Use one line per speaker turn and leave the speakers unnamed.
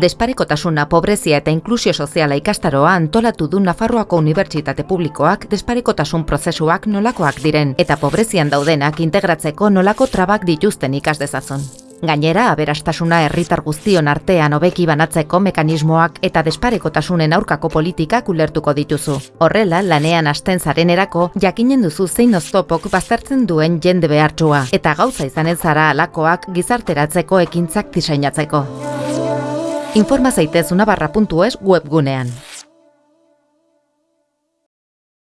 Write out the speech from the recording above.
Desparekotasuna, pobrezia eta inklusio soziala ikastaroa antolatu du Nafarroako Unibertsitate Publikoak desparekotasun prozesuak nolakoak diren eta pobrezian daudenak integratzeko nolako trabak dituzten ikas dezazun. Gainera, aberastasuna herritar guztion artean hobeki banatzeko mekanismoak eta desparekotasunen aurkako politikak ulertuko dituzu. Horrela, lanean hasten zarenerako jakinen duzu zein oztopok baztertzen duen jende behartsua eta gauza izan ez zara alakoak gizarteratzeko ekintzak diseinatzeko. Informa zaitez unabarra.es webgunean.